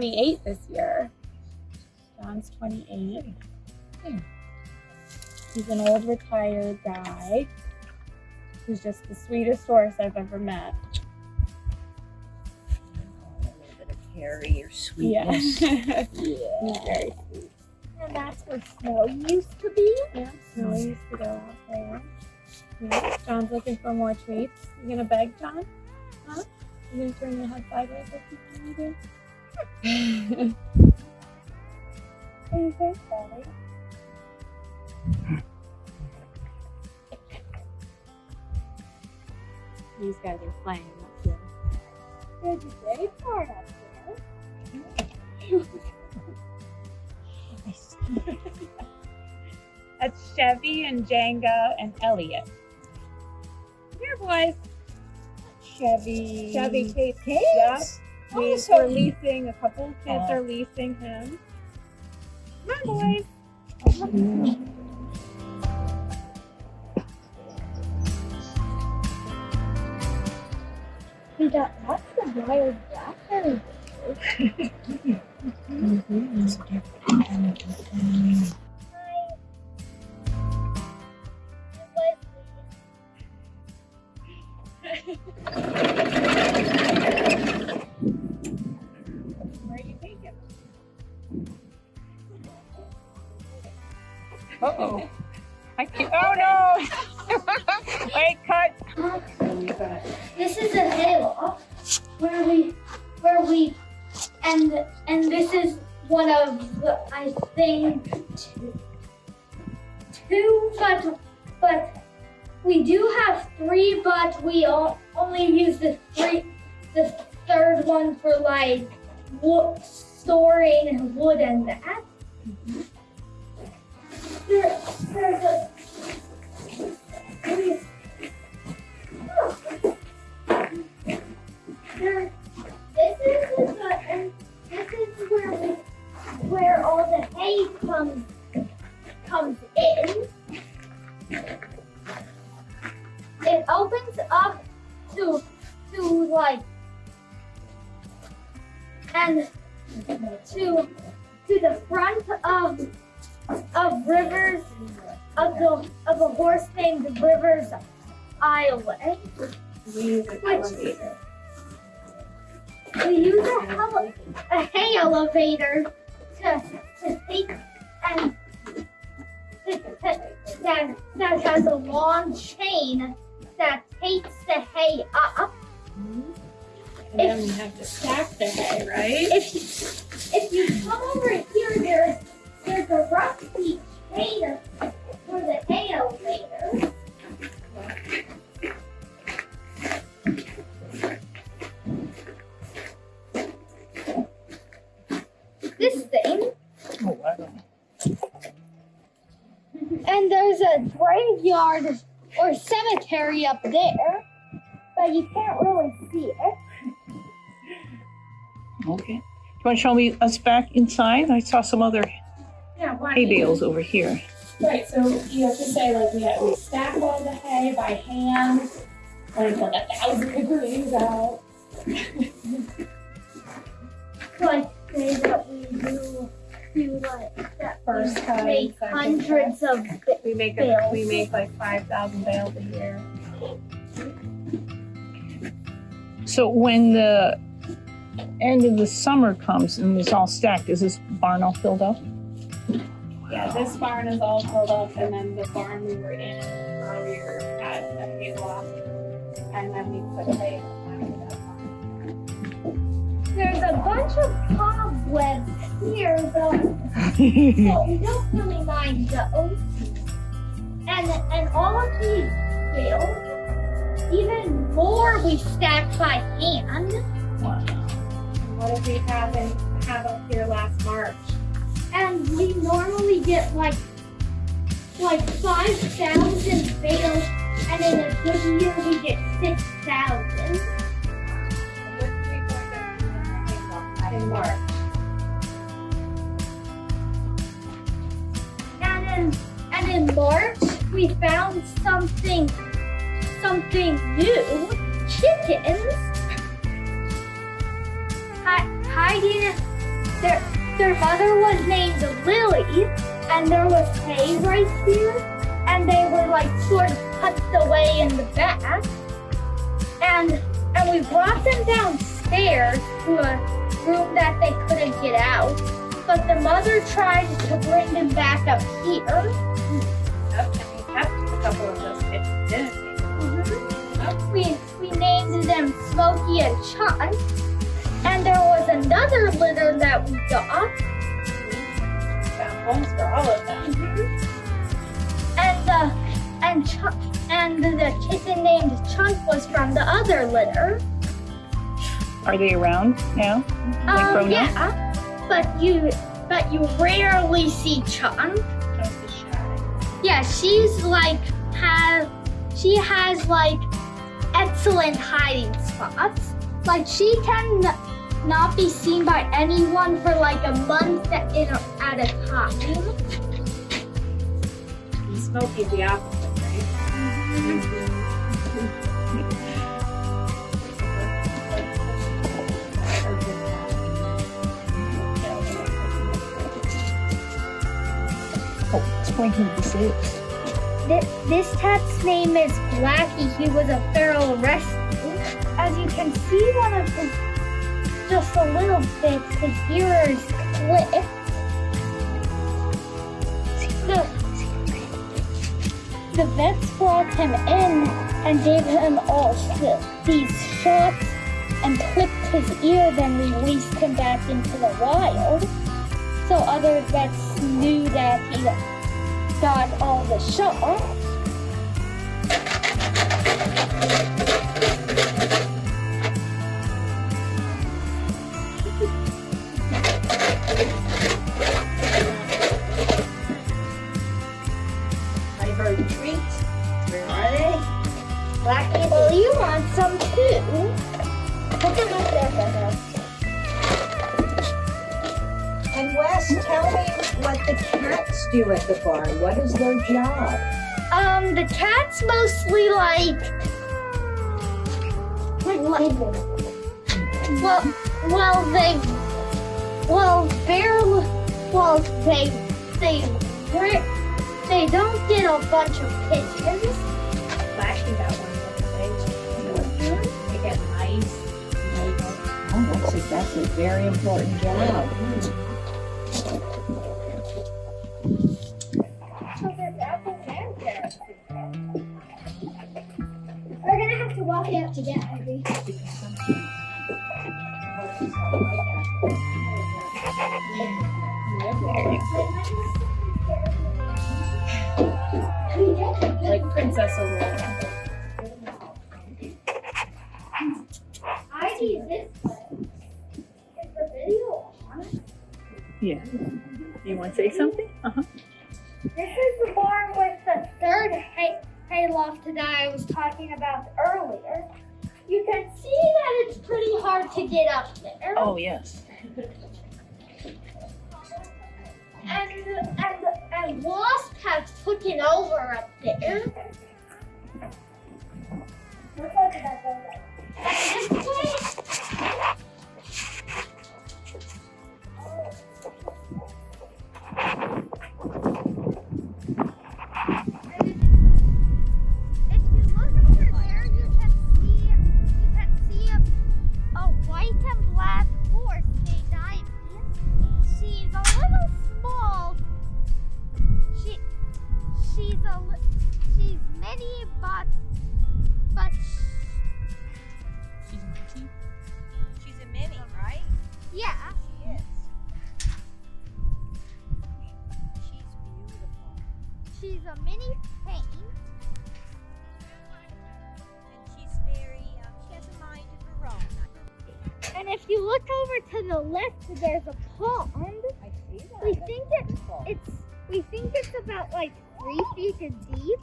28 this year. John's 28. Hmm. He's an old retired guy. He's just the sweetest horse I've ever met. A little bit of Yeah. sweetness. He's Yeah. very sweet. And that's where Snow used to be. Yeah, so I used to go out there. Yeah. John's looking for more treats. You gonna beg John? Huh? You gonna turn your head sideways like you can do? What you think, Daddy? These guys are playing up here. There's a day part up there. That's Chevy and Django and Elliot. Here, boys. Chevy. Chevy Chase? Yep. We, Oh, so we're leasing, a couple of kids Oh. are leasing him. Come mm-hmm. on, boys. We got lots of wild blackberry. Hi. Uh oh. I can't. Oh no! Wait, cut. This is a hayloft where we, where we, and and this is one of the, I think two, two, but but we do have three, but we o- only use the three, the third one for like wood, storing wood and that. There, there's and this is where where all the hay comes comes in. It opens up to to like and to to the front of of rivers of the of a horse named Rivers Island. We use Which- We use a, heli- a hay elevator to, to take and that, that has a long chain that takes the hay up. And then we have to stack the hay, right? If if you come over here, there's a rusty chain for the elevator. This thing. Oh, wow. And there's a graveyard or cemetery up there, but you can't really see it. Okay. Do you want to show me us back inside? I saw some other? Hay bales over here. Right, so you have to say like we have, we stack all the hay by hand, like like a thousand degrees out. Like say that we do do like that First cut, make hundreds of We make a, Bales. we make like five thousand bales a year. So when the end of the summer comes and it's all stacked, is this barn all filled up? Yeah, this barn is all filled up, and then the barn we were in earlier had a hay loft, and then we put hay in that barn. There's a bunch of cobwebs here though, so we don't really mind those. And and all of these bales, even more we stack by hand. Wow. What if we haven't have up here last March? And we normally get like like five thousand bales, and in a good year we get six thousand. In March. And in and in March we found something something new. Chickens. Hi, hiding. Their their mother was named Lily, and there was hay right here, and they were like sort of tucked away in the back. And and we brought them downstairs to a room that they couldn't get out. But the mother tried to bring them back up here. And we kept a couple of those kittens, didn't we? Mm-hmm. We we named them Smokey and Chunk. And there was another litter that we got. Found homes for all of them. And the and Chunk and the kitten named Chunk was from the other litter. Are they around now? Like Um, grown up? yeah, but you but you rarely see Chunk. Just as shy. Yeah, she's like has she has like excellent hiding spots. Like she can not be seen by anyone for like a month at, a, time. And Smokey's the opposite, right? Oh, explain who this is. This, this cat's name is Blackie. He was a feral rescue. As you can see, one of his just a little bit, his ear is clipped. The, the vets brought him in and gave him all these shots and clipped his ear, then released him back into the wild. So other vets knew that he got all the shots. Tell me what the cats do at the barn. What is their job? Um, the cats mostly like. like well, well, they. Well, barely. Well, they. They. They don't get a bunch of pigeons. Blackie got one the other day. They get mice. Oh, that's a, that's a very important job. To walk it up to get Ivy. Like Princess Aurora. Ivy, is this? Is the video on? Yeah. You want to say something? Uh-huh. This is the barn with the third hay, hay loft that I was talking about earlier. You can see that it's pretty hard to get up there. Oh, yes. And, and, and Wasp has taken over up there. Looks like that she's a she's mini, but but She's a mini, right? yeah. She is. She's beautiful. She's a mini paint. And she's very, um, she has a mind of her own. And if you look over to the left, there's a pond. I see that. We That's think it it's we think it's about like three feet deep.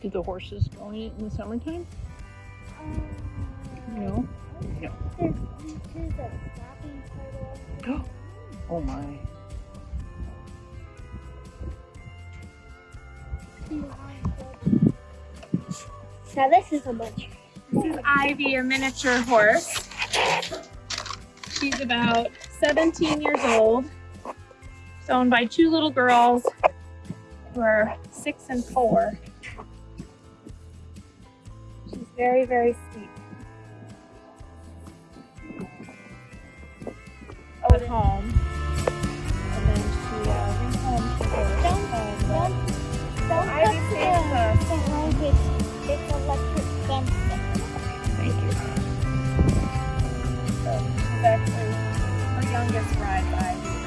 Do the horses go in it in the summertime? Um, no? No. Oh my. Now this is a much. This is Ivy, a miniature horse. She's about 17 years old. It's owned by two little girls who are six and four. She's very, very sweet. At home. longest ride by